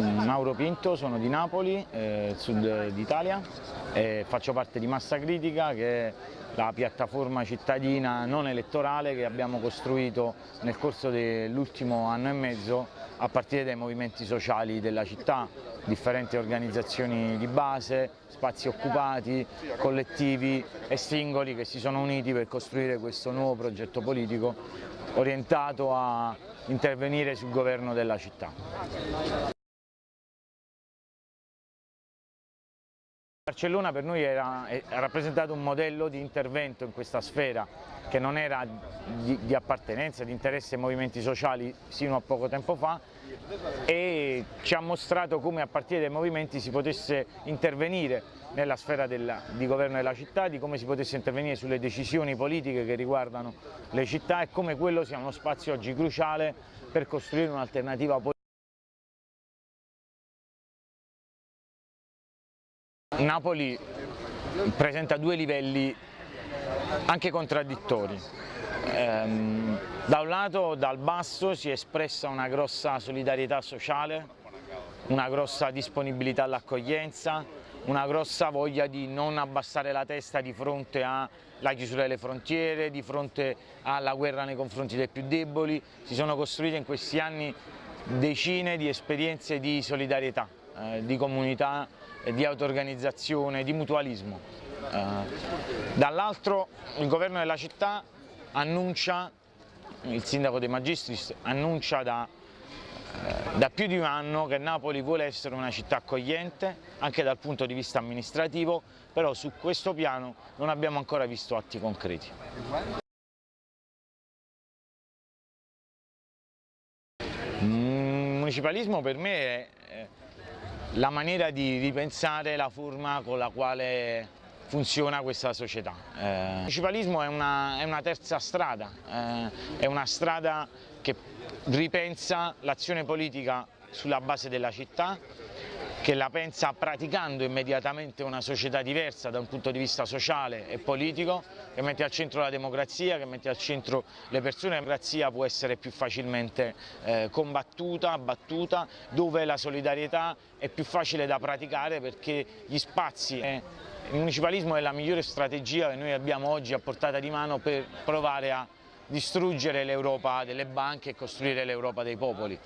Mauro Pinto, sono di Napoli, eh, sud d'Italia, e faccio parte di Massa Critica che è la piattaforma cittadina non elettorale che abbiamo costruito nel corso dell'ultimo anno e mezzo a partire dai movimenti sociali della città, differenti organizzazioni di base, spazi occupati, collettivi e singoli che si sono uniti per costruire questo nuovo progetto politico orientato a intervenire sul governo della città. Barcellona per noi era, ha rappresentato un modello di intervento in questa sfera che non era di, di appartenenza, di interesse ai movimenti sociali sino a poco tempo fa e ci ha mostrato come a partire dai movimenti si potesse intervenire nella sfera della, di governo della città, di come si potesse intervenire sulle decisioni politiche che riguardano le città e come quello sia uno spazio oggi cruciale per costruire un'alternativa politica. Napoli presenta due livelli anche contraddittori. Ehm, da un lato dal basso si è espressa una grossa solidarietà sociale, una grossa disponibilità all'accoglienza, una grossa voglia di non abbassare la testa di fronte alla chiusura delle frontiere, di fronte alla guerra nei confronti dei più deboli. Si sono costruite in questi anni decine di esperienze di solidarietà, eh, di comunità di auto-organizzazione, di mutualismo. Eh, dall'altro il governo della città annuncia, il sindaco De Magistris annuncia da, eh, da più di un anno che Napoli vuole essere una città accogliente anche dal punto di vista amministrativo, però su questo piano non abbiamo ancora visto atti concreti. Il municipalismo per me è la maniera di ripensare la forma con la quale funziona questa società. Eh, il municipalismo è una, è una terza strada, eh, è una strada che ripensa l'azione politica sulla base della città, che la pensa praticando immediatamente una società diversa da un punto di vista sociale e politico, che mette al centro la democrazia, che mette al centro le persone. La democrazia può essere più facilmente eh, combattuta, abbattuta, dove la solidarietà è più facile da praticare perché gli spazi... Eh, il municipalismo è la migliore strategia che noi abbiamo oggi a portata di mano per provare a distruggere l'Europa delle banche e costruire l'Europa dei popoli.